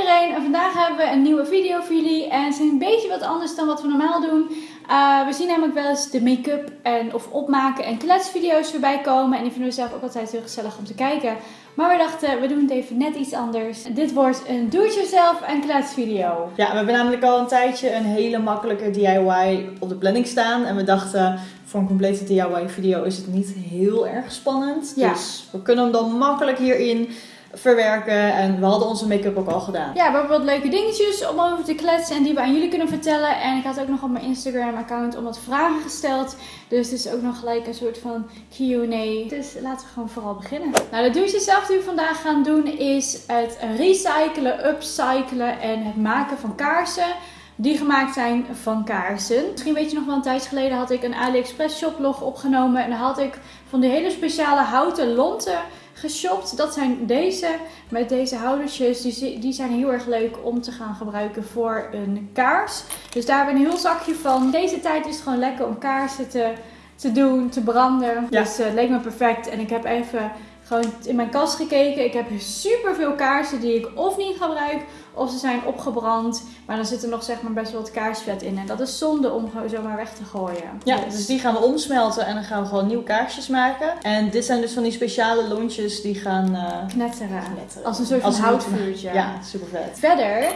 iedereen, en vandaag hebben we een nieuwe video voor jullie. En het is een beetje wat anders dan wat we normaal doen. Uh, we zien namelijk wel eens de make-up en of opmaken en kletsvideo's voorbij komen. En die vinden we zelf ook altijd heel gezellig om te kijken. Maar we dachten, we doen het even net iets anders. Dit wordt een do-it-yourself en kletsvideo. Ja, we hebben namelijk al een tijdje een hele makkelijke DIY op de planning staan. En we dachten, voor een complete DIY video is het niet heel erg spannend. Ja. Dus we kunnen hem dan makkelijk hierin verwerken. En we hadden onze make-up ook al gedaan. Ja, we hebben wat leuke dingetjes om over te kletsen en die we aan jullie kunnen vertellen. En ik had ook nog op mijn Instagram-account om wat vragen gesteld. Dus het is ook nog gelijk een soort van Q&A. Dus laten we gewoon vooral beginnen. Nou, de douche zelf die we vandaag gaan doen is het recyclen, upcyclen en het maken van kaarsen die gemaakt zijn van kaarsen. Misschien weet je nog wel, een tijdje geleden had ik een AliExpress shoplog opgenomen. En dan had ik van die hele speciale houten lonten geshopt. Dat zijn deze, met deze houdertjes. Die, die zijn heel erg leuk om te gaan gebruiken voor een kaars. Dus daar hebben we een heel zakje van. Deze tijd is het gewoon lekker om kaarsen te, te doen, te branden. Ja. Dus eh, het leek me perfect. En ik heb even gewoon in mijn kast gekeken. Ik heb super veel kaarsen die ik of niet gebruik, of ze zijn opgebrand. Maar dan zit er nog zeg maar best wel wat kaarsvet in. En dat is zonde om gewoon zomaar weg te gooien. Ja, dus die gaan we omsmelten en dan gaan we gewoon nieuwe kaarsjes maken. En dit zijn dus van die speciale lontjes die gaan uh, knetteren. knetteren. Als een soort van houtvuurtje. Ja, super vet. Verder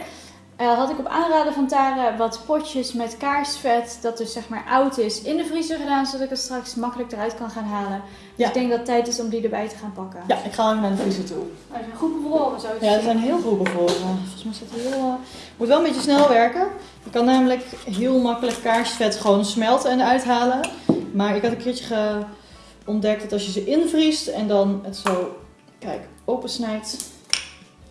eh, had ik op aanraden van Tara wat potjes met kaarsvet, dat dus zeg maar oud is, in de vriezer gedaan, zodat ik het straks makkelijk eruit kan gaan halen. Dus Ja. ik denk dat het tijd is om die erbij te gaan pakken. Ja, ik ga even naar de vriezer toe. Oh, ze zijn goed bevroren zo. Ja, ze zien. zijn heel goed bevroren. Volgens mij staat er heel... eh, Moet wel een beetje snel werken. Je kan namelijk heel makkelijk kaarsvet gewoon smelten en eruit halen. Maar ik had een keertje ge- ontdekt dat als je ze invriest en dan het zo, kijk, opensnijdt.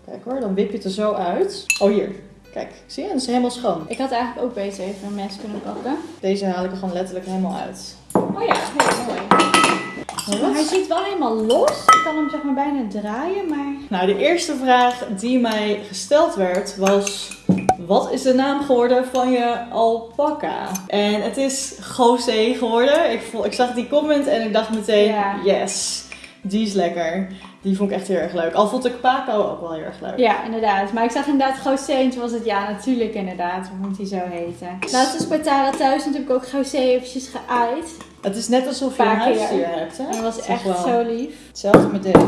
Kijk hoor, dan wip je het er zo uit. Oh hier, kijk, zie je? Het is helemaal schoon. Ik had eigenlijk ook beter even een mes kunnen pakken. Deze haal ik er gewoon letterlijk helemaal uit. Oh ja, heel mooi. Hij zit wel helemaal los. Ik kan hem zeg maar bijna draaien, maar... Nou, de eerste vraag die mij gesteld werd was: wat is de naam geworden van je alpaca? En het is José geworden. Ik, ik zag die comment en ik dacht meteen: Ja. yes, die is lekker. Die vond ik echt heel erg leuk. Al vond ik Paco ook wel heel erg leuk. Ja, inderdaad. Maar ik zag inderdaad José en toen was het ja, natuurlijk inderdaad. Hoe moet hij zo heten? Laatst is bij Tara thuis natuurlijk ook José eventjes geaaid. Het is net alsof je een huisdier hebt. Hè? En dat was echt zo lief. Hetzelfde met deze.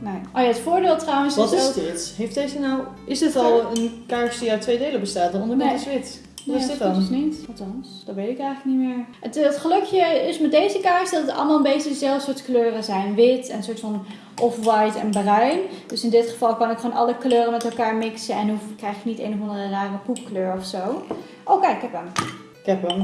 Nee. Oh ja, het voordeel trouwens Wat is is ook... dit? Heeft deze nou. Is dit al een kaars die uit twee delen bestaat? De onderkant Nee. is wit. Wat Nee, is dit dat dan? is niet. Althans, dat weet ik eigenlijk niet meer. Het, het gelukje is met deze kaars dat het allemaal een beetje dezelfde soort kleuren zijn. Wit en een soort van off-white en bruin. Dus in dit geval kan ik gewoon alle kleuren met elkaar mixen en hoef, krijg je niet een of andere rare poepkleur of zo. Oh kijk, ik heb hem. Ik heb hem.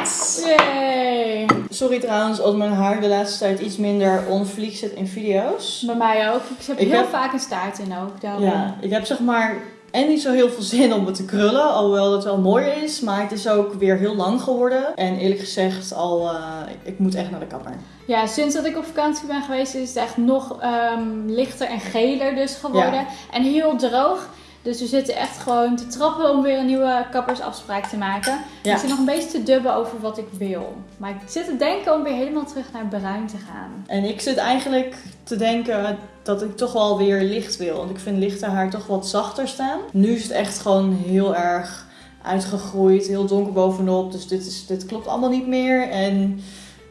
Yes! Yay! Sorry trouwens als mijn haar de laatste tijd iets minder on fleek zit in video's. Bij mij ook. Ik heb Ik heel heb- vaak een staart in ook. Daarom. Ja, ik heb zeg maar en niet zo heel veel zin om het te krullen, alhoewel het wel mooi is. Maar het is ook weer heel lang geworden. En eerlijk gezegd, al, eh, ik moet echt naar de kapper. Ja, sinds dat ik op vakantie ben geweest is het echt nog ehm, lichter en geler dus geworden. Ja. En heel droog. Dus we zitten echt gewoon te trappen om weer een nieuwe kappersafspraak te maken. Ja. Ik zit nog een beetje te dubben over wat ik wil. Maar ik zit te denken om weer helemaal terug naar bruin te gaan. En ik zit eigenlijk te denken dat ik toch wel weer licht wil. Want ik vind lichte haar toch wat zachter staan. Nu is het echt gewoon heel erg uitgegroeid, heel donker bovenop. Dus dit, is, dit klopt allemaal niet meer. En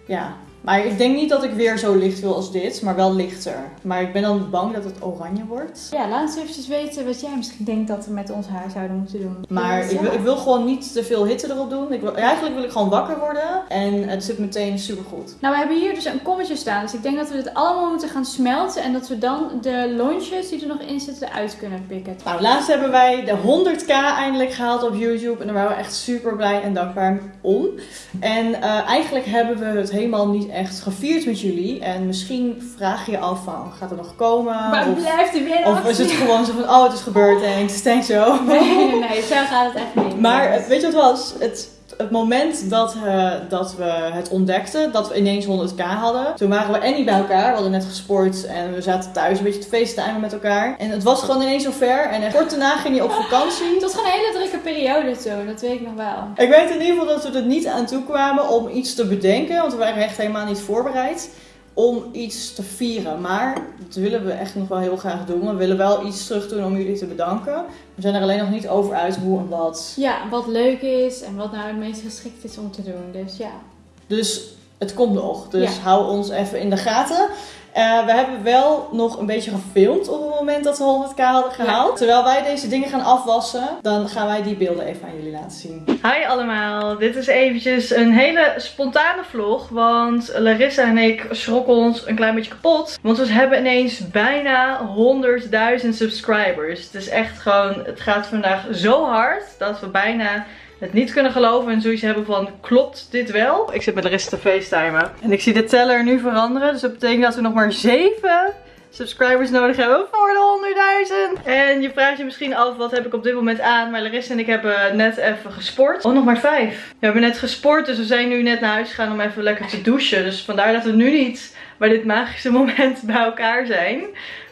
ja, maar ik denk niet dat ik weer zo licht wil als dit, maar wel lichter. Maar ik ben dan bang dat het oranje wordt. Ja, laat eens eventjes weten wat jij misschien denkt dat we met ons haar zouden moeten doen. Maar ik, wil, ik wil gewoon niet te veel hitte erop doen. Ik wil, eigenlijk wil ik gewoon wakker worden. En het zit meteen super goed. Nou, we hebben hier dus een kommetje staan. Dus ik denk dat we dit allemaal moeten gaan smelten. En dat we dan de lontjes die er nog in zitten eruit kunnen pikken. Nou, laatst hebben wij de 100k eindelijk gehaald op YouTube. En daar waren we echt super blij en dankbaar om. En eh, eigenlijk hebben we het helemaal niet echt gevierd met jullie. En misschien vraag je je af van, gaat er nog komen? Maar Of, blijft er weer of is het gewoon zo van, oh het is gebeurd, thanks, thanks zo. Nee, nee, nee, zo gaat het echt niet. Maar eh, weet je wat het was? Het, het moment dat, eh, dat we het ontdekten, dat we ineens 100k hadden. Toen waren we en niet bij elkaar. We hadden net gesport en we zaten thuis een beetje te facetimen met elkaar. En het was gewoon ineens zover. En kort daarna ging je op vakantie. Het was gewoon een hele drukke periode toen, dat weet ik nog wel. Ik weet in ieder geval dat we er niet aan toe kwamen om iets te bedenken. Want we waren echt helemaal niet voorbereid. Om iets te vieren. Maar dat willen we echt nog wel heel graag doen. We willen wel iets terug doen om jullie te bedanken. We zijn er alleen nog niet over uit hoe en wat. Ja, wat leuk is en wat nou het meest geschikt is om te doen. Dus ja. Dus het komt nog. Dus Ja. hou ons even in de gaten. Eh, we hebben wel nog een beetje gefilmd op het moment dat we 100k hadden gehaald. Terwijl wij deze dingen gaan afwassen, dan gaan wij die beelden even aan jullie laten zien. Hi allemaal, dit is eventjes een hele spontane vlog. Want Larissa en ik schrokken ons een klein beetje kapot. Want we hebben ineens bijna 100.000 subscribers. Het is echt gewoon, het gaat vandaag zo hard dat we bijna het niet kunnen geloven en zoiets hebben van, klopt dit wel? Ik zit met Larissa te facetimen. En ik zie de teller nu veranderen. Dus dat betekent dat we nog maar 7 subscribers nodig hebben voor de 100.000. En je vraagt je misschien af, wat heb ik op dit moment aan? Maar Larissa en ik hebben net even gesport. Oh, nog maar 5. We hebben net gesport, dus we zijn nu net naar huis gegaan om even lekker te douchen. Dus vandaar dat we nu niet bij dit magische moment bij elkaar zijn.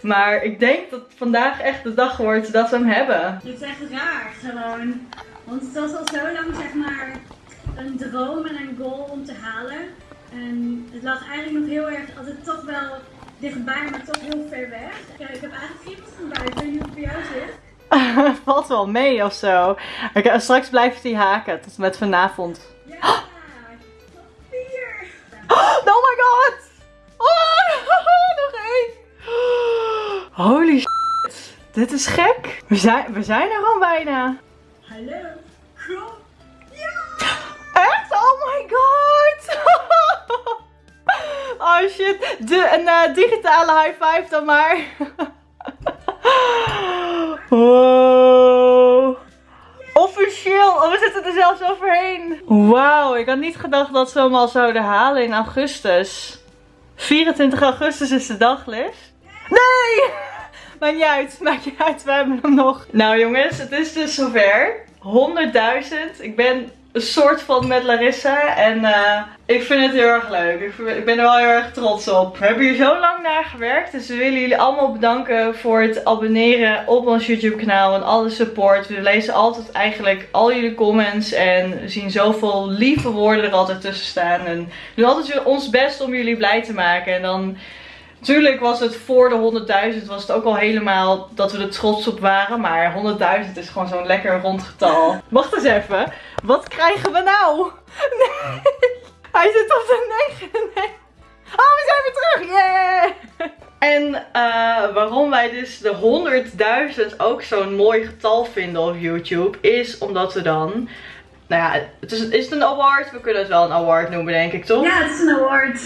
Maar ik denk dat vandaag echt de dag wordt dat we hem hebben. Het is echt raar gewoon. Want het was al zo lang zeg maar een droom en een goal om te halen. En het lag eigenlijk nog heel erg altijd toch wel dichtbij, maar toch heel ver weg. Ja, ik heb eigenlijk kriebels van buiten. Ik weet niet hoe het bij jou zit. Valt wel mee of zo. Oké, straks blijft hij haken tot met vanavond. Ja, top 4. Oh my god! Oh, nog één! Holy shit. Dit is gek. We zijn, we zijn er gewoon bijna. Hallo. Kom. Echt? Oh my god! Oh shit. De, een eh, digitale high five dan maar. Wow. Officieel. Oh, we zitten er zelfs overheen. Wauw, ik had niet gedacht dat ze hem al zouden halen in augustus. 24 augustus is de daglis. Nee! Maakt niet uit, maakt niet uit, we hebben hem nog. Nou jongens, het is dus zover. 100.000. Ik ben een soort van met Larissa. En eh, ik vind het heel erg leuk. Ik, ben er wel heel erg trots op. We hebben hier zo lang naar gewerkt. Dus we willen jullie allemaal bedanken voor het abonneren op ons YouTube kanaal. En alle support. We lezen altijd eigenlijk al jullie comments. En zien zoveel lieve woorden er altijd tussen staan. En we doen altijd ons best om jullie blij te maken. En dan... Tuurlijk was het voor de 100.000 was het ook al helemaal dat we er trots op waren. Maar 100.000 is gewoon zo'n lekker rond getal. Wacht eens even. Wat krijgen we nou? Nee. Hij zit op de 9. Nee. Oh, we zijn weer terug. Yeah. En eh, waarom wij dus de 100.000 ook zo'n mooi getal vinden op YouTube. Is omdat we dan... Nou ja, het is, is het een award? We kunnen het wel een award noemen denk ik toch? Ja, het is een award.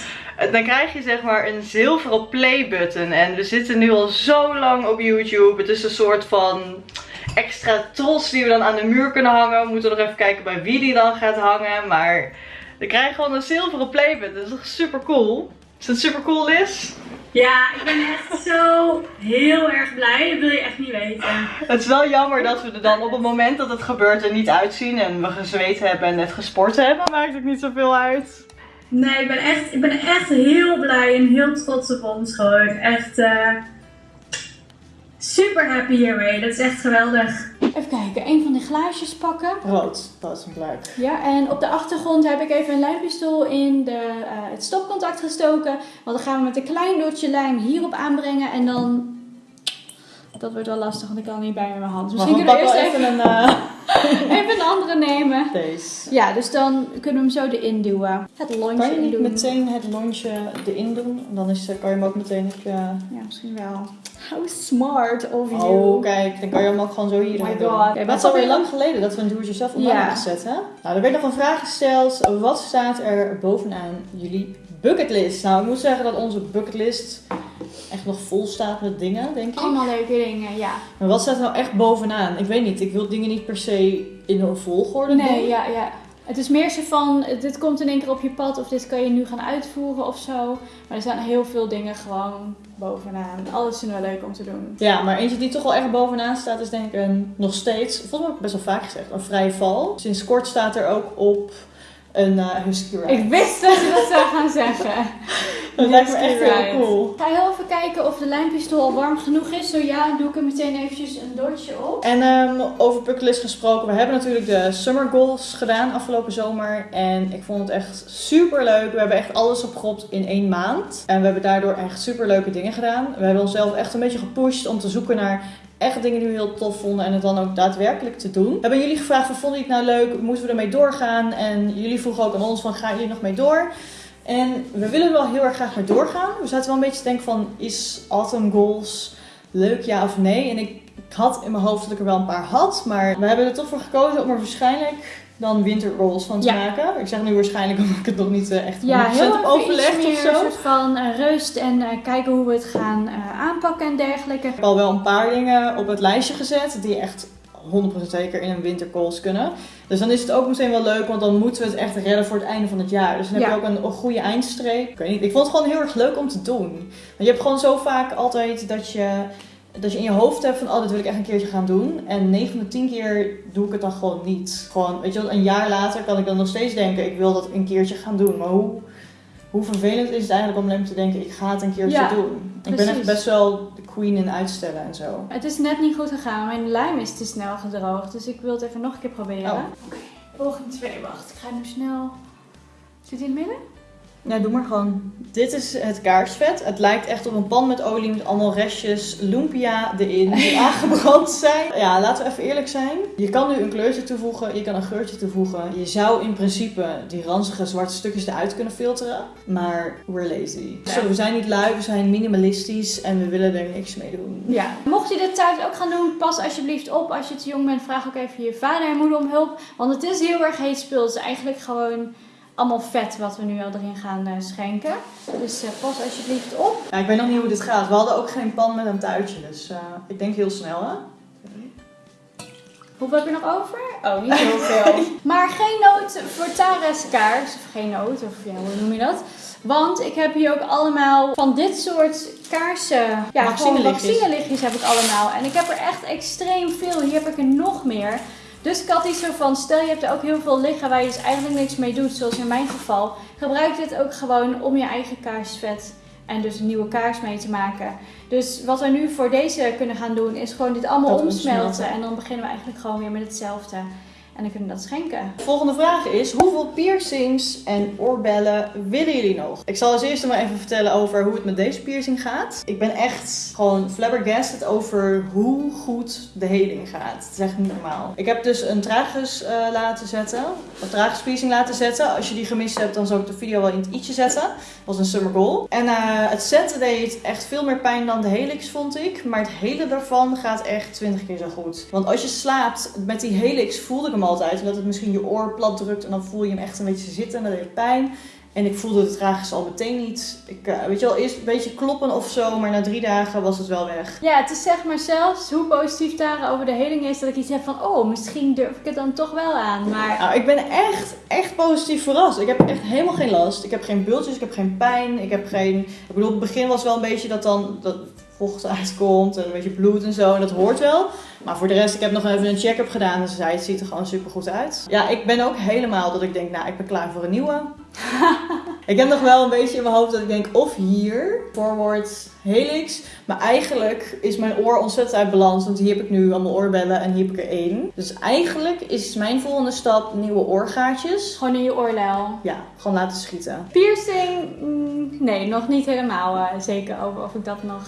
Dan krijg je zeg maar een zilveren play button. En we zitten nu al zo lang op YouTube. Het is een soort van extra trots die we dan aan de muur kunnen hangen. We moeten nog even kijken bij wie die dan gaat hangen. Maar dan krijg je gewoon een zilveren play button. Dat is toch super cool? Is dat super cool is? Ja, ik ben echt zo heel erg blij. Dat wil je echt niet weten. Het is wel jammer dat we er dan op het moment dat het gebeurt er niet uitzien. En we gezweet hebben en net gesport hebben. Maakt het niet zoveel uit. Nee, ik ben echt, ik ben echt heel blij en heel trots op ons gewoon. Echt eh, super happy hiermee. Dat is echt geweldig. Even kijken, een van de glaasjes pakken. Rood, dat is een leuk. Ja, en op de achtergrond heb ik even een lijmpistool in de, eh, het stopcontact gestoken. Want dan gaan we met een klein dotje lijm hierop aanbrengen. En dan... Dat wordt wel lastig, want ik kan niet bij met mijn hand. Dus misschien we kunnen we eerst pakken even, even een... eh, even een andere nemen. deze. Ja, dus dan kunnen we hem zo erin duwen. Het lontje Kan je niet meteen het lontje erin doen? Dan is, kan je hem ook meteen op je... Ja, misschien wel. How smart of you. Oh, kijk, dan kan je hem ook gewoon zo hier Oh doen. God. Het is alweer lang geleden dat we een do-it-yourself online Ja. hebben gezet, hè? Nou, er werd nog een vraag gesteld. Wat staat er bovenaan jullie bucketlist? Nou, ik moet zeggen dat onze bucketlist echt nog vol staat met dingen, denk ik. Allemaal leuke dingen, ja. Maar wat staat er nou echt bovenaan? Ik weet niet, ik wil dingen niet per se in een volgorde Nee, doen. ja, ja. Het is meer zo van, dit komt in één keer op je pad of dit kan je nu gaan uitvoeren of zo. Maar er staan heel veel dingen gewoon bovenaan. Alles vinden we leuk om te doen. Ja, maar eentje die toch wel echt bovenaan staat is denk ik een, nog steeds, volgens mij heb ik best wel vaak gezegd, een vrije val. Sinds kort staat er ook op een eh, husky ride. Ik wist dat je dat zou gaan zeggen. dat lijkt me echt heel cool. Ga heel even kijken of de lijnpistool al warm genoeg is. Zo ja, doe ik er meteen eventjes een dotje op. En ehm, over bucketlist gesproken, we hebben natuurlijk de summer goals gedaan afgelopen zomer. En ik vond het echt super leuk. We hebben echt alles opgeropt in één maand. En we hebben daardoor echt super leuke dingen gedaan. We hebben onszelf echt een beetje gepusht om te zoeken naar echt dingen die we heel tof vonden en het dan ook daadwerkelijk te doen. Hebben jullie gevraagd van vonden jullie het nou leuk? Moeten we ermee doorgaan? En jullie vroegen ook aan ons van gaan jullie nog mee door? En we willen wel heel erg graag mee doorgaan. We zaten wel een beetje te denken van is Autumn Goals leuk ja of nee? En ik, ik had in mijn hoofd dat ik er wel een paar had, maar we hebben er toch voor gekozen om er waarschijnlijk dan winter goals van te Ja. maken. Ik zeg nu waarschijnlijk omdat ik het nog niet eh, echt 100% Ja, heel heb overlegd of zo. een soort van eh, rust en eh, kijken hoe we het gaan aanpakken en dergelijke. Ik heb al wel een paar dingen op het lijstje gezet die echt 100% zeker in een wintercalls kunnen. Dus dan is het ook meteen wel leuk, want dan moeten we het echt redden voor het einde van het jaar. Dus dan heb Ja. je ook een, een goede eindstreep. Ik weet niet, ik vond het gewoon heel erg leuk om te doen. Want je hebt gewoon zo vaak altijd dat je, dat je in je hoofd hebt van, oh, dit wil ik echt een keertje gaan doen. En 9 van de 10 keer doe ik het dan gewoon niet. Gewoon, weet je wel, een jaar later kan ik dan nog steeds denken, ik wil dat een keertje gaan doen. Maar hoe, hoe vervelend is het eigenlijk om alleen maar te denken, ik ga het een keertje Ja, doen. Ik ben echt best wel de queen in uitstellen en zo. Het is net niet goed gegaan. Mijn lijm is te snel gedroogd. Dus ik wil het even nog een keer proberen. Oh. Oké, volgende twee. Wacht, ik ga nu snel... Zit hij in het midden? Ja, doe maar gewoon. Dit is het kaarsvet. Het lijkt echt op een pan met olie met allemaal restjes lumpia erin die aangebrand zijn. Ja, laten we even eerlijk zijn. Je kan nu een kleurtje toevoegen, je kan een geurtje toevoegen. Je zou in principe die ranzige zwarte stukjes eruit kunnen filteren. Maar we're lazy. Ja. Zo, we zijn niet lui, we zijn minimalistisch en we willen er niks mee doen. Ja. Mocht je dit thuis ook gaan doen, pas alsjeblieft op. Als je te jong bent, vraag ook even je vader en moeder om hulp. Want het is heel erg heet spul. Het is eigenlijk gewoon allemaal vet wat we nu al erin gaan eh, schenken. Dus eh, pas alsjeblieft op. Ja, ik weet nog niet hoe dit gaat. We hadden ook geen pan met een tuitje, dus eh, ik denk heel snel hè. Hoeveel heb je nog over? Oh, niet heel veel. maar geen nood voor Tara's kaars. Of geen nood, of ja, hoe noem je dat? Want ik heb hier ook allemaal van dit soort kaarsen. Ja, gewoon Vaccinelichtjes. vaccinelichtjes heb ik allemaal. En ik heb er echt extreem veel. Hier heb ik er nog meer. Dus ik had iets zo van, stel je hebt er ook heel veel liggen waar je dus eigenlijk niks mee doet, zoals in mijn geval. Gebruik dit ook gewoon om je eigen kaarsvet en dus een nieuwe kaars mee te maken. Dus wat we nu voor deze kunnen gaan doen, is gewoon dit allemaal omsmelten. omsmelten. En dan beginnen we eigenlijk gewoon weer met hetzelfde. En dan kunnen dat schenken. Volgende vraag is: hoeveel piercings en oorbellen willen jullie nog? Ik zal als eerste maar even vertellen over hoe het met deze piercing gaat. Ik ben echt gewoon flabbergasted over hoe goed de heling gaat. Het is echt niet normaal. Ik heb dus een tragus eh, laten zetten, een tragus piercing laten zetten. Als je die gemist hebt, dan zal ik de video wel in het i'tje zetten. Dat was een summer goal. En eh, het zetten deed echt veel meer pijn dan de helix, vond ik. Maar het hele daarvan gaat echt 20 keer zo goed. Want als je slaapt met die helix, voelde ik hem altijd. Omdat het misschien je oor plat drukt en dan voel je hem echt een beetje zitten en dat deed pijn. En ik voelde het tragisch al meteen niet. Ik, eh, weet je wel, eerst een beetje kloppen of zo, maar na drie dagen was het wel weg. Ja, het is zeg maar zelfs hoe positief Tara over de heling is, dat ik iets heb van, oh, misschien durf ik het dan toch wel aan. Maar Nou, ik ben echt, echt positief verrast. Ik heb echt helemaal geen last. Ik heb geen bultjes, ik heb geen pijn. Ik heb geen... Ik bedoel, het begin was wel een beetje dat dan dat vocht uitkomt en een beetje bloed en zo. En dat hoort wel. Maar voor de rest, ik heb nog even een check-up gedaan. En ze zei, het ziet er gewoon super goed uit. Ja, ik ben ook helemaal dat ik denk, nou, ik ben klaar voor een nieuwe. ik heb nog wel een beetje in mijn hoofd dat ik denk, of hier, forward, helix. Maar eigenlijk is mijn oor ontzettend uit balans. Want hier heb ik nu allemaal oorbellen en hier heb ik er één. Dus eigenlijk is mijn volgende stap nieuwe oorgaatjes. gewoon in je oorlel. Ja, gewoon laten schieten. Piercing, mm, nee, nog niet helemaal eh, zeker over of ik dat nog,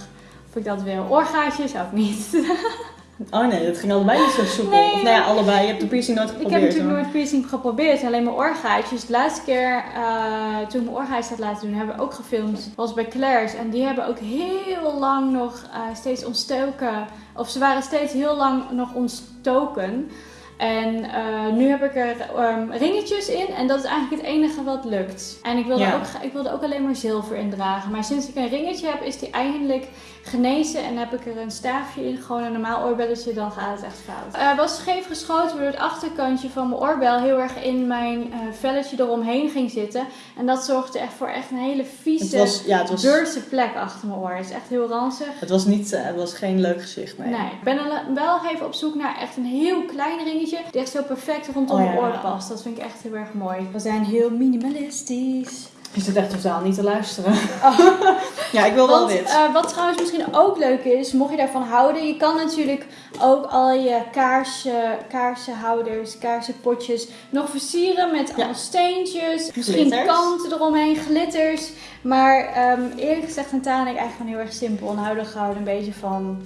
of ik dat wil. Oorgaatjes ook niet. Oh nee, dat ging allebei niet zo soepel. Nee. Of nou ja, allebei. Je hebt de piercing nooit Ik geprobeerd. heb natuurlijk nooit piercing geprobeerd, alleen mijn oorgaatjes. De laatste keer eh, toen ik mijn oorgaatjes had laten doen, hebben we ook gefilmd. was bij Claire's. En die hebben ook heel lang nog eh, steeds ontstoken. Of ze waren steeds heel lang nog ontstoken. En eh, nu heb ik er ehm, ringetjes in en dat is eigenlijk het enige wat lukt. En ik wilde, Ja. ook, ik wilde ook alleen maar zilver indragen. Maar sinds ik een ringetje heb, is die eindelijk genezen. En heb ik er een staafje in, gewoon een normaal oorbelletje, dan gaat het echt fout. Eh was scheef geschoten waardoor het achterkantje van mijn oorbel heel erg in mijn eh, velletje eromheen ging zitten. En dat zorgde echt voor echt een hele vieze, was, ja, plek achter mijn oor. Het is echt heel ranzig. het was niet, eh, het was geen leuk gezicht, nee. Nee, ik ben wel even op zoek naar echt een heel klein ringetje. die echt zo perfect rondom Oh, mijn oor past. Dat vind ik echt heel erg mooi. We zijn heel minimalistisch. Je zit echt totaal niet te luisteren. Oh. ja, ik wil wel wit. eh, wat trouwens misschien ook leuk is, mocht je daarvan houden, je kan natuurlijk ook al je kaarsen, kaarsenhouders, kaarsenpotjes nog versieren met Ja. allemaal steentjes, misschien kanten eromheen, glitters. Maar ehm, eerlijk gezegd Tana en ik eigenlijk gewoon heel erg simpel en houden gewoon een beetje van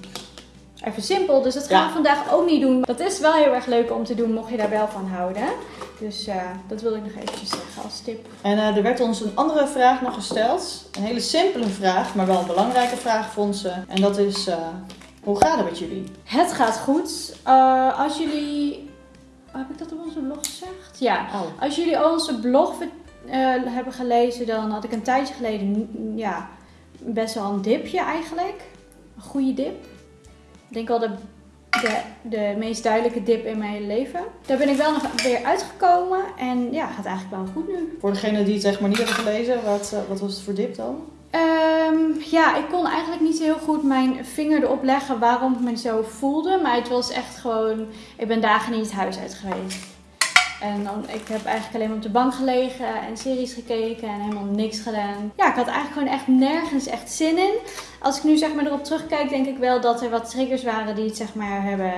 even simpel. Dus dat gaan Ja. we vandaag ook niet doen. Dat is wel heel erg leuk om te doen, mocht je daar wel van houden. Dus eh, dat wilde ik nog eventjes zeggen als tip. En eh, er werd ons een andere vraag nog gesteld. Een hele simpele vraag, maar wel een belangrijke vraag vond ze. En dat is, eh, hoe gaat het met jullie? Het gaat goed. Als jullie. oh, heb ik dat op onze blog gezegd? Ja. Oh. Als jullie onze blog hebben gelezen, dan had ik een tijdje geleden ja, best wel een dipje eigenlijk. Een goede dip. Ik denk wel de, de, de meest duidelijke dip in mijn hele leven. Daar ben ik wel nog weer uitgekomen. En ja, gaat eigenlijk wel goed nu. Voor degenen die het zeg maar niet hebben gelezen, wat, eh, wat was het voor dip dan? Ehm, ja, ik kon eigenlijk niet heel goed mijn vinger erop leggen waarom ik me zo voelde. Maar het was echt gewoon... Ik ben dagen niet het huis uit geweest. En ik heb eigenlijk alleen maar op de bank gelegen en series gekeken en helemaal niks gedaan. Ja, ik had eigenlijk gewoon echt nergens echt zin in. Als ik nu zeg maar erop terugkijk, denk ik wel dat er wat triggers waren die het zeg maar hebben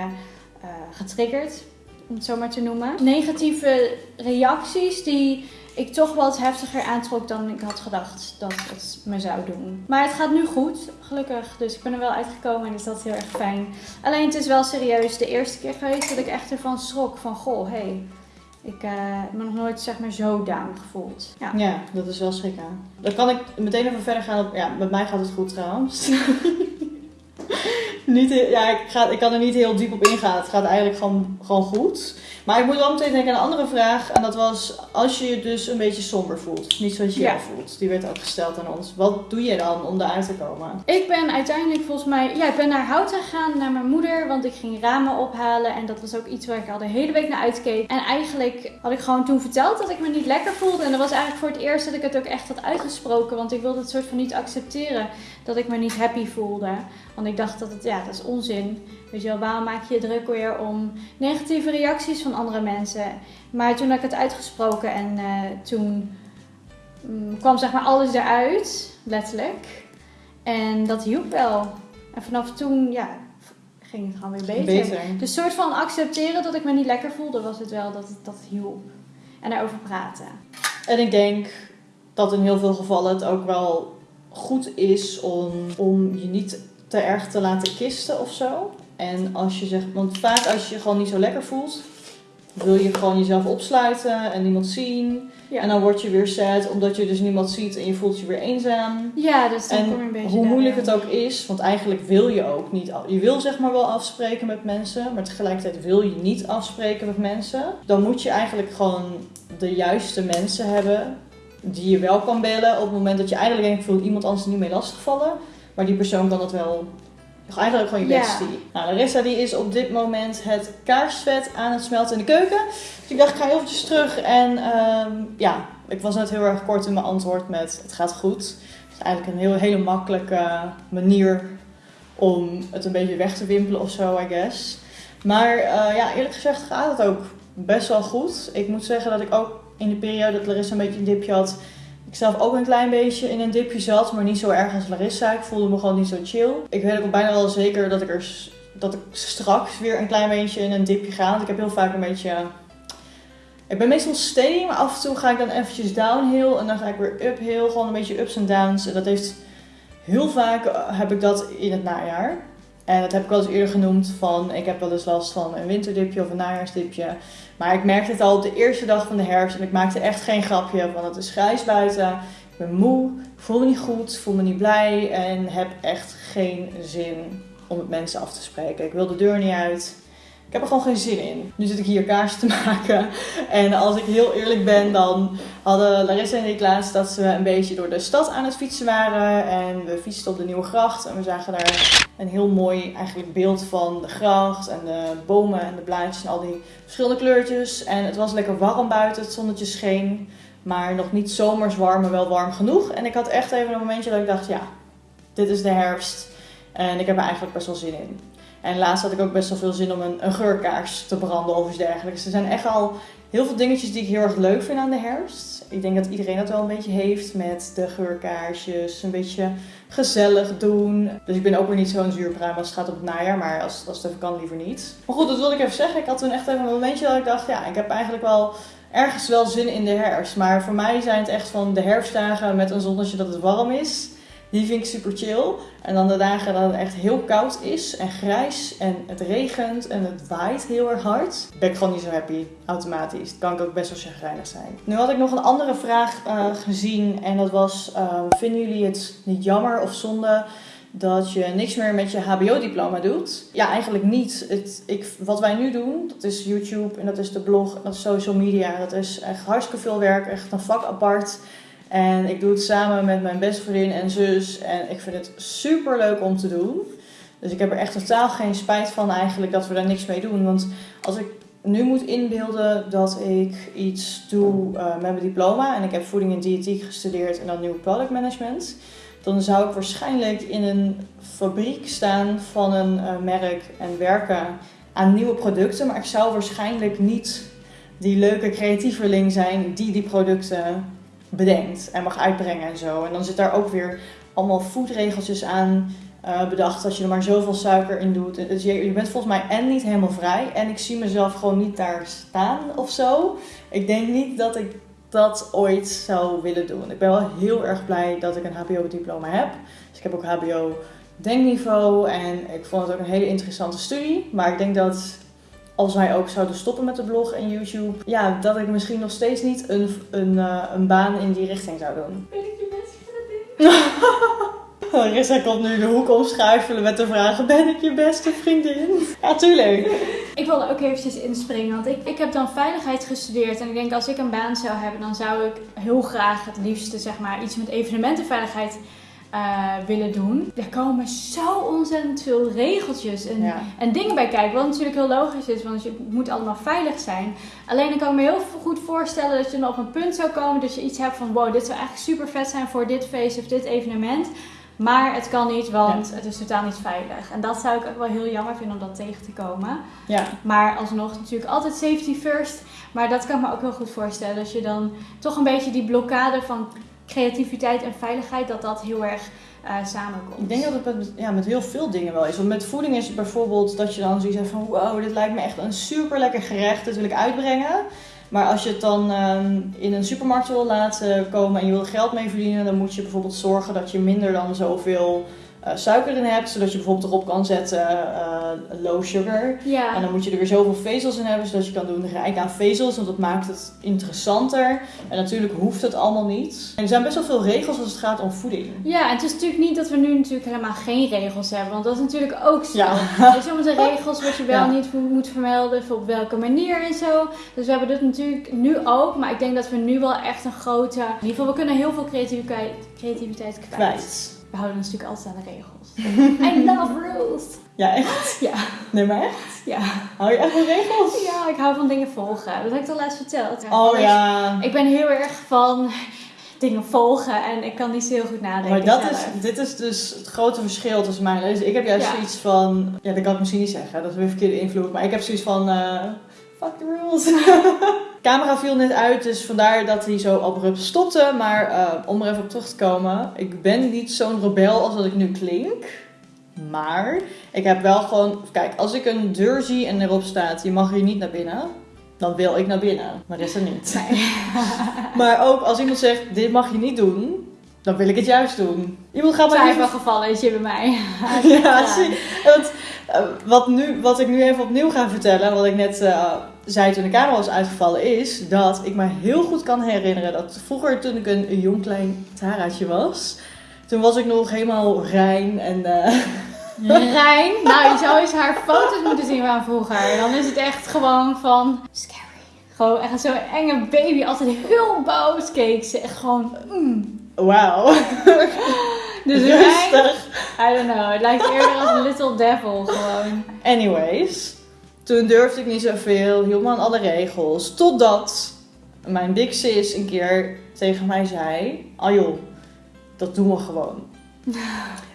eh, getriggerd. Om het zo maar te noemen. Negatieve reacties die ik toch wat heftiger aantrok dan ik had gedacht dat het me zou doen. Maar het gaat nu goed, gelukkig. Dus ik ben er wel uitgekomen en dus dat heel erg fijn. Alleen het is wel serieus de eerste keer geweest dat ik echt ervan schrok. Van goh, hé, hey, ik eh, heb me nog nooit zeg maar zo down gevoeld. Ja. Ja, dat is wel schrikken. Dan kan ik meteen even verder gaan op... Ja, met mij gaat het goed trouwens. niet, ja, ik, ga, ik kan er niet heel diep op ingaan. Het gaat eigenlijk gewoon, gewoon goed. Maar ik moet wel meteen denken aan een andere vraag. En dat was als je je dus een beetje somber voelt. Niet zoals je Ja. voelt. Die werd ook gesteld aan ons. Wat doe je dan om eruit te komen? Ik ben uiteindelijk volgens mij, ja, ik ben naar Houten gegaan, naar mijn moeder, want ik ging ramen ophalen en dat was ook iets waar ik al de hele week naar uitkeek. En eigenlijk had ik gewoon toen verteld dat ik me niet lekker voelde en dat was eigenlijk voor het eerst dat ik het ook echt had uitgesproken, want ik wilde het soort van niet accepteren dat ik me niet happy voelde. Want ik dacht dat het, ja, dat is onzin. Weet je wel, waarom maak je je druk weer om negatieve reacties van andere mensen? Maar toen had ik het uitgesproken en eh, toen mm, kwam zeg maar alles eruit, letterlijk. En dat hielp wel. En vanaf toen, ja, ging het gewoon weer beter. Beter. Dus soort van accepteren dat ik me niet lekker voelde, was het wel dat het dat hielp. En daarover praten. En ik denk dat in heel veel gevallen het ook wel goed is om, om je niet te erg te laten kisten of zo. En als je zegt, want vaak als je je gewoon niet zo lekker voelt, wil je gewoon jezelf opsluiten en niemand zien. Ja. En dan word je weer sad omdat je dus niemand ziet en je voelt je weer eenzaam. Ja, dus dan kom je En een beetje hoe moeilijk het ook is, want eigenlijk wil je ook niet. Je wil zeg maar wel afspreken met mensen, maar tegelijkertijd wil je niet afspreken met mensen. Dan moet je eigenlijk gewoon de juiste mensen hebben die je wel kan bellen op het moment dat je eigenlijk denkt: ik voel iemand anders niet mee lastigvallen. Maar die persoon kan dat wel. Eigenlijk gewoon je Ja. bestie. Nou, Larissa die is op dit moment het kaarsvet aan het smelten in de keuken. Dus ik dacht, ik ga heel eventjes terug. En ehm, ja, ik was net heel erg kort in mijn antwoord met het gaat goed. Het is eigenlijk een heel, hele makkelijke manier om het een beetje weg te wimpelen of zo, I guess. Maar eh, ja, eerlijk gezegd gaat het ook best wel goed. Ik moet zeggen dat ik ook in de periode dat Larissa een beetje een dipje had... Ik zelf ook een klein beetje in een dipje zat, maar niet zo erg als Larissa. Ik voelde me gewoon niet zo chill. Ik weet ook bijna wel zeker dat ik, er, dat ik straks weer een klein beetje in een dipje ga. Want ik heb heel vaak een beetje... Ik ben meestal steady, maar af en toe ga ik dan eventjes downhill. En dan ga ik weer uphill. Gewoon een beetje ups en downs. En dat heeft... Heel vaak eh, heb ik dat in het najaar. En dat heb ik wel eens eerder genoemd van... Ik heb wel eens last van een winterdipje of een najaarsdipje. Maar ik merkte het al op de eerste dag van de herfst. En ik maakte echt geen grapje van het is grijs buiten. Ik ben moe, ik voel me niet goed, voel me niet blij. En heb echt geen zin om met mensen af te spreken. Ik wil de deur niet uit. Ik heb er gewoon geen zin in. Nu zit ik hier kaarsen te maken. En als ik heel eerlijk ben, dan hadden Larissa en ik laatst dat we een beetje door de stad aan het fietsen waren. En we fietsten op de Nieuwe Gracht. En we zagen daar een heel mooi eigenlijk beeld van de gracht. En de bomen en de blaadjes en al die verschillende kleurtjes. En het was lekker warm buiten, het zonnetje scheen. Maar nog niet zomers warm, maar wel warm genoeg. En ik had echt even een momentje dat ik dacht, ja, dit is de herfst. En ik heb er eigenlijk best wel zin in. En laatst had ik ook best wel veel zin om een, een geurkaars te branden of iets dergelijks. Er zijn echt al heel veel dingetjes die ik heel erg leuk vind aan de herfst. Ik denk dat iedereen dat wel een beetje heeft met de geurkaarsjes. Een beetje gezellig doen. Dus ik ben ook weer niet zo'n zuurpruim als het gaat op het najaar. Maar als, als het even kan, liever niet. Maar goed, dat wilde ik even zeggen. Ik had toen echt even een momentje dat ik dacht, ja, ik heb eigenlijk wel ergens wel zin in de herfst. Maar voor mij zijn het echt van de herfstdagen met een zonnetje dat het warm is. Die vind ik super chill. En dan de dagen dat het echt heel koud is en grijs en het regent en het waait heel erg hard. Ben ik gewoon niet zo happy, automatisch. kan ik ook best wel chagrijnig zijn. Nu had ik nog een andere vraag uh, gezien en dat was, uh, vinden jullie het niet jammer of zonde dat je niks meer met je HBO-diploma doet. Ja, eigenlijk niet. Het, ik, wat wij nu doen, dat is YouTube en dat is de blog en dat is social media. Dat is echt hartstikke veel werk, echt een vak apart. En ik doe het samen met mijn beste vriendin en zus. En ik vind het super leuk om te doen. Dus ik heb er echt totaal geen spijt van eigenlijk dat we daar niks mee doen. Want als ik nu moet inbeelden dat ik iets doe uh, met mijn diploma. En ik heb voeding en diëtiek gestudeerd en dan nieuw product management. Dan zou ik waarschijnlijk in een fabriek staan van een uh, merk en werken aan nieuwe producten. Maar ik zou waarschijnlijk niet die leuke creatieveling zijn die die producten bedenkt en mag uitbrengen en zo. En dan zit daar ook weer allemaal foodregeltjes aan uh, bedacht dat je er maar zoveel suiker in doet. Dus je, je, bent volgens mij en niet helemaal vrij en ik zie mezelf gewoon niet daar staan of zo. Ik denk niet dat ik dat ooit zou willen doen. Ik ben wel heel erg blij dat ik een HBO-diploma heb. Dus ik heb ook HBO denkniveau en ik vond het ook een hele interessante studie. Maar ik denk dat als wij ook zouden stoppen met de blog en YouTube, ja, dat ik misschien nog steeds niet een, een, uh, een baan in die richting zou doen. Ben ik je beste vriendin? Rissa komt nu de hoek omschuifelen met de vraag: Ben ik je beste vriendin? Ja, tuurlijk. Ik wilde ook eventjes inspringen, want ik, ik heb dan veiligheid gestudeerd. En ik denk als ik een baan zou hebben, dan zou ik heel graag het liefste zeg maar, iets met evenementenveiligheid uh, willen doen. Er komen zo ontzettend veel regeltjes en, ja. en dingen bij kijken. Wat natuurlijk heel logisch is, want je moet allemaal veilig zijn. Alleen ik kan me heel goed voorstellen dat je dan op een punt zou komen dat je iets hebt van wow, dit zou eigenlijk super vet zijn voor dit feest of dit evenement. Maar het kan niet, want ja. het is totaal niet veilig. En dat zou ik ook wel heel jammer vinden om dat tegen te komen. Ja. Maar alsnog natuurlijk altijd safety first. Maar dat kan ik me ook heel goed voorstellen. Dat je dan toch een beetje die blokkade van creativiteit en veiligheid, dat dat heel erg uh, samenkomt. Ik denk dat het met, ja, met heel veel dingen wel is. Want met voeding is het bijvoorbeeld dat je dan zoiets hebt van wow, dit lijkt me echt een super lekker gerecht, dit wil ik uitbrengen. Maar als je het dan um, in een supermarkt wil laten komen en je wil geld mee verdienen, dan moet je bijvoorbeeld zorgen dat je minder dan zoveel uh, suiker in hebt, zodat je bijvoorbeeld erop kan zetten uh, low sugar. Ja. En dan moet je er weer zoveel vezels in hebben, zodat je kan doen rijk aan vezels, want dat maakt het interessanter. En natuurlijk hoeft het allemaal niet. En er zijn best wel veel regels als het gaat om voeding. Ja, en het is natuurlijk niet dat we nu natuurlijk helemaal geen regels hebben, want dat is natuurlijk ook zo. Ja. Er zijn de regels wat je wel ja. niet moet vermelden, op welke manier en zo. Dus we hebben dit natuurlijk nu ook, maar ik denk dat we nu wel echt een grote... In ieder geval, we kunnen heel veel creativiteit, creativiteit kwijt. Kwijt. We houden ons natuurlijk altijd aan de regels. I love rules. Ja, echt? Ja. Nee, maar echt? Ja. Hou je echt van regels? Ja, ik hou van dingen volgen. Dat heb ik al laatst verteld. Oh ja. Ik ben heel erg van dingen volgen en ik kan niet zo heel goed nadenken. Maar dat zelf. is, dit is dus het grote verschil tussen mij en Lezen. Ik heb juist Ja. zoiets van, ja, dat kan ik misschien niet zeggen, dat is weer verkeerde invloed. Maar ik heb zoiets van, eh, fuck the rules. camera viel net uit, dus vandaar dat hij zo abrupt stopte. Maar eh, om er even op terug te komen, ik ben niet zo'n rebel als dat ik nu klink. Maar ik heb wel gewoon, kijk, als ik een deur zie en erop staat, je mag hier niet naar binnen. Dan wil ik naar binnen, maar is er niet. Maar ook als iemand zegt, dit mag je niet doen, dan wil ik het juist doen. Iemand gaat mij Twijfelgevallen is je bij mij. ja, zie. Want, wat, nu, wat ik nu even opnieuw ga vertellen, wat ik net eh, zei toen de camera was uitgevallen, is dat ik me heel goed kan herinneren dat vroeger toen ik een, jong klein Taraatje was, toen was ik nog helemaal rein en eh, Rijn, nou je zou eens haar foto's moeten zien van vroeger. Dan is het echt gewoon van scary. Gewoon echt zo'n enge baby, altijd heel boos keek ze. Echt gewoon, mm. wauw. Dus Rustig. I don't know, het lijkt eerder als een little devil gewoon. Anyways, toen durfde ik niet zoveel, hield me aan alle regels. Totdat mijn big sis een keer tegen mij zei: Oh joh, dat doen we gewoon.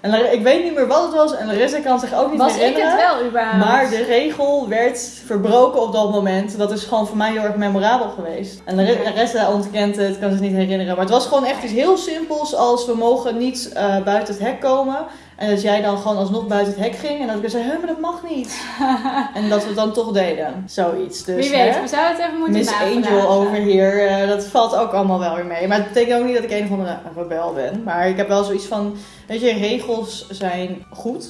En ik weet niet meer wat het was en Larissa kan zich ook niet Was ik herinneren. het wel überhaupt? Maar de regel werd verbroken op dat moment. Dat is gewoon voor mij heel erg memorabel geweest. En Lar- Larissa ontkent het, kan zich niet herinneren. Maar het was gewoon echt iets heel simpels als we mogen niet eh, buiten het hek komen. En dat jij dan gewoon alsnog buiten het hek ging. En dat ik zei, hé, maar dat mag niet. en dat we het dan toch deden. Zoiets. Dus, Wie weet, hè? we zouden het even moeten Miss. Angel over hier, eh, dat valt ook allemaal wel weer mee. Maar het betekent ook niet dat ik een of andere rebel ben. Maar ik heb wel zoiets van, weet je, regels zijn goed,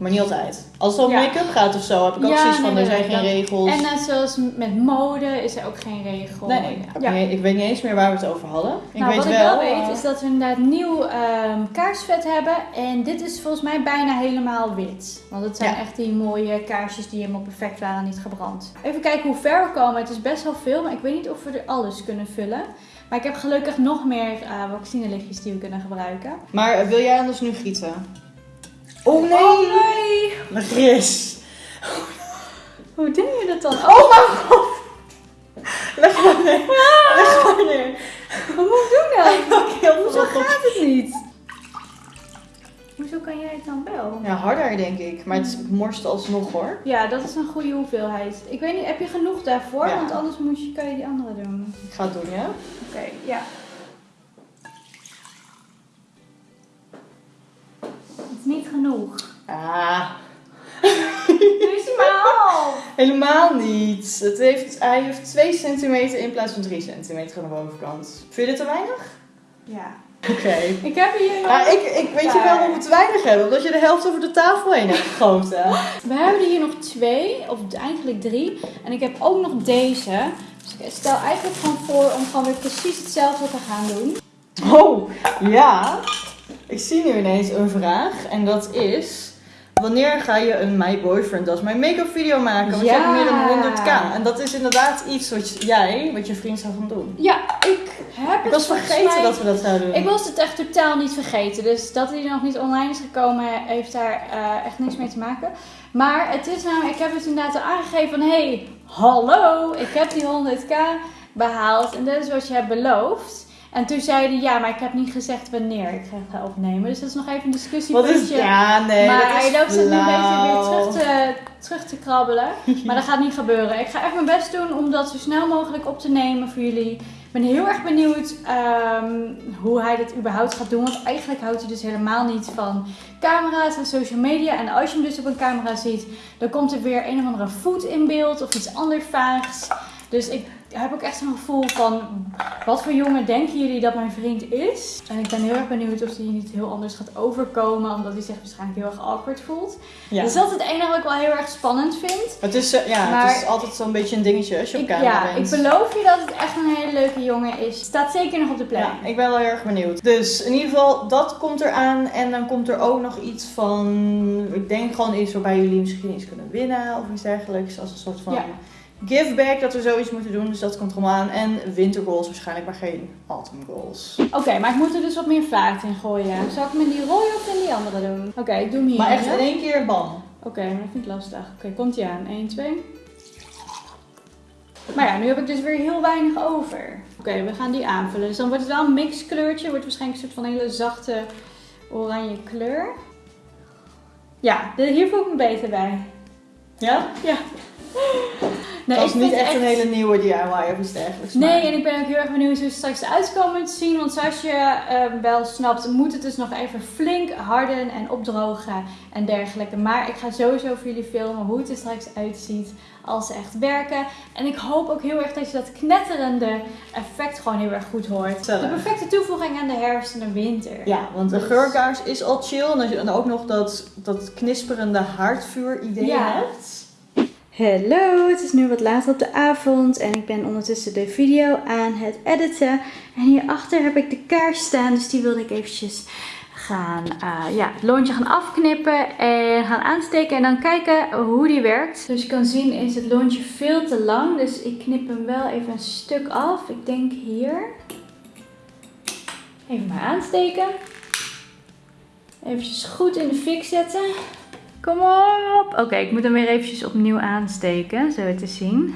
maar niet altijd. Als het om Ja. make-up gaat of zo, heb ik ook Ja, zoiets van, nee, er zijn nee, geen regels. En net zoals met mode is er ook geen regel. nee, ik, Ja. ik weet niet eens meer waar we het over hadden. Ik nou, weet wat wel, ik wel weet eh, is dat we inderdaad nieuw ehm, kaarsvet hebben. En dit is volgens mij bijna helemaal wit. Want het zijn echt die mooie kaarsjes die helemaal perfect waren, niet gebrand. Even kijken hoe ver we komen. Het is best wel veel, maar ik weet niet of we er alles kunnen vullen. Maar ik heb gelukkig nog meer uh, vaccinelichtjes die we kunnen gebruiken. Maar eh, wil jij anders nu gieten? Oh nee! Oh nee! Hoe doe je dat dan? Oh mijn god! Leg maar neer. Leg maar neer. Wat moet ik doen dan? Hoezo gaat het niet? Hoezo kan jij het dan wel? Ja, harder denk ik. Maar het is morst alsnog hoor. Ja, dat is een goede hoeveelheid. Ik weet niet, heb je genoeg daarvoor? Ja. Want anders moet je, kan je die andere doen. Ik ga het doen, ja? Oké, ja. Het is niet genoeg. Ah. Nu is hij maar half. Helemaal niet. Het heeft, hij heeft 2 centimeter in plaats van 3 centimeter aan de bovenkant. Vind je dit te weinig? Ja. Oké. Ik heb hier nog... Ja, ik, ik weet je wel waarom we te weinig hebben. Omdat je de helft over de tafel heen hebt gegoten. We hebben er hier nog twee, of eigenlijk drie. En ik heb ook nog deze. Dus ik stel eigenlijk gewoon voor om gewoon weer precies hetzelfde te gaan doen. Oh, ja. Ik zie nu ineens een vraag. En dat is... Wanneer ga je een My Boyfriend als mijn make-up video maken? Want je Ja. hebt meer dan 100k. En dat is inderdaad iets wat jij, wat je vriend zou gaan doen. Ja, ik heb Ik het was vergeten mij- dat we dat zouden doen. Ik was het echt totaal niet vergeten. Dus dat hij nog niet online is gekomen, heeft daar eh, echt niks mee te maken. Maar het is namelijk, ik heb het inderdaad al aangegeven van... Hey, hallo, ik heb die 100k behaald en dat is wat je hebt beloofd. En toen zei hij, ja, maar ik heb niet gezegd wanneer ik ga opnemen. Dus dat is nog even een discussiepuntje. Ja, nee, maar dat hij loopt het nu een beetje weer terug te, terug te krabbelen. Maar dat gaat niet gebeuren. Ik ga echt mijn best doen om dat zo snel mogelijk op te nemen voor jullie. Ik ben heel erg benieuwd ehm, hoe hij dit überhaupt gaat doen. Want eigenlijk houdt hij dus helemaal niet van camera's en social media. En als je hem dus op een camera ziet, dan komt er weer een of andere voet in beeld of iets anders vaags. Dus ik heb ook echt zo'n gevoel van, wat voor jongen denken jullie dat mijn vriend is? En ik ben heel erg benieuwd of hij niet heel anders gaat overkomen, omdat hij zich waarschijnlijk heel erg awkward voelt. Ja. Dus dat is het enige wat ik wel heel erg spannend vind. Het is, eh, ja, Maar- het is altijd zo'n beetje een dingetje als je op Ik, camera ja, bent. ik beloof je dat het echt een hele leuke jongen is. Staat zeker nog op de planning. Ja, ik ben wel heel erg benieuwd. Dus in ieder geval, dat komt eraan. En dan komt er ook nog iets van... Ik denk gewoon iets waarbij jullie misschien iets kunnen winnen of iets dergelijks. Als een soort van Ja. Give back dat we zoiets moeten doen. Dus dat komt er allemaal aan. En winter goals waarschijnlijk, maar geen autumn goals. Oké, maar ik moet er dus wat meer vaart in gooien. Zal ik hem in die rode of in die andere doen? Oké, ik doe hem hier. Maar echt in één keer bam. Oké, maar dat vind ik lastig. Oké, komt hij aan. 1, 2. Maar ja, nu heb ik dus weer heel weinig over. Oké, we gaan die aanvullen. Dus dan wordt het wel een mixkleurtje. Wordt waarschijnlijk een soort van hele zachte oranje kleur. Ja, hier voel ik me beter bij. Ja? Ja. Nee, dat is niet echt een hele nieuwe DIY of iets dergelijks. Nee, maar- en ik ben ook heel erg benieuwd hoe het straks eruit komen te zien. Want zoals je eh, wel snapt, moet het dus nog even flink harden en opdrogen en dergelijke. Maar ik ga sowieso voor jullie filmen hoe het er straks uitziet als ze echt werken. En ik hoop ook heel erg dat je dat knetterende effect gewoon heel erg goed hoort. De perfecte toevoeging aan de herfst en de winter. Ja, want de Dus- geurkaars is al chill. En als je dan ook nog dat, dat knisperende haardvuur idee Ja. hebt. Hallo, het is nu wat later op de avond en ik ben ondertussen de video aan het editen. En hierachter heb ik de kaars staan, dus die wilde ik eventjes gaan, eh, ja, het lontje gaan afknippen en gaan aansteken en dan kijken hoe die werkt. Zoals je kan zien is het lontje veel te lang, dus ik knip hem wel even een stuk af. Ik denk hier. Even maar aansteken. Eventjes goed in de fik zetten. Kom op! Oké, ik moet hem weer eventjes opnieuw aansteken, zo te zien.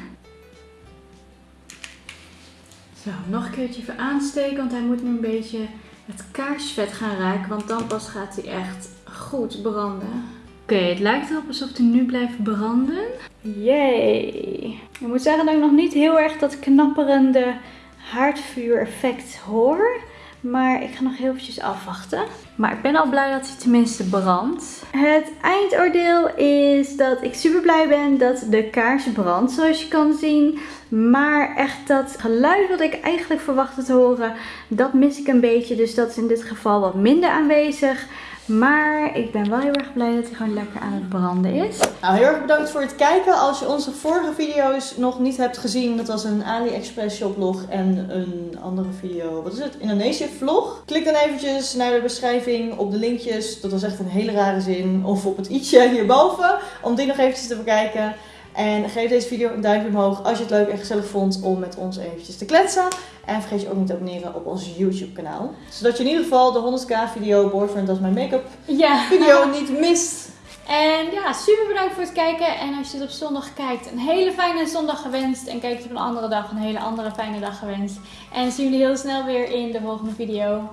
Zo, nog een keertje even aansteken, want hij moet nu een beetje het kaarsvet gaan raken, want dan pas gaat hij echt goed branden. Oké, het lijkt erop alsof hij nu blijft branden. Yay! Ik moet zeggen dat ik nog niet heel erg dat knapperende haardvuur effect hoor. Maar ik ga nog heel eventjes afwachten. Maar ik ben al blij dat hij tenminste brandt. Het eindoordeel is dat ik super blij ben dat de kaars brandt, zoals je kan zien. Maar echt dat geluid wat ik eigenlijk verwachtte te horen, dat mis ik een beetje. Dus dat is in dit geval wat minder aanwezig. Maar ik ben wel heel erg blij dat hij gewoon lekker aan het branden is. Nou, heel erg bedankt voor het kijken. Als je onze vorige video's nog niet hebt gezien, dat was een AliExpress shoplog en een andere video, wat is het, Indonesië vlog. Klik dan eventjes naar de beschrijving op de linkjes, dat was echt een hele rare zin, of op het i'tje hierboven, om die nog eventjes te bekijken. En geef deze video een duimpje omhoog als je het leuk en gezellig vond om met ons eventjes te kletsen. En vergeet je ook niet te abonneren op ons YouTube kanaal. Zodat je in ieder geval de 100k video Boyfriend Does My Makeup Ja. video niet mist. En ja, super bedankt voor het kijken. En als je dit op zondag kijkt, een hele fijne zondag gewenst. En kijkt op een andere dag, een hele andere fijne dag gewenst. En zien jullie heel snel weer in de volgende video.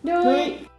Doei! Doei!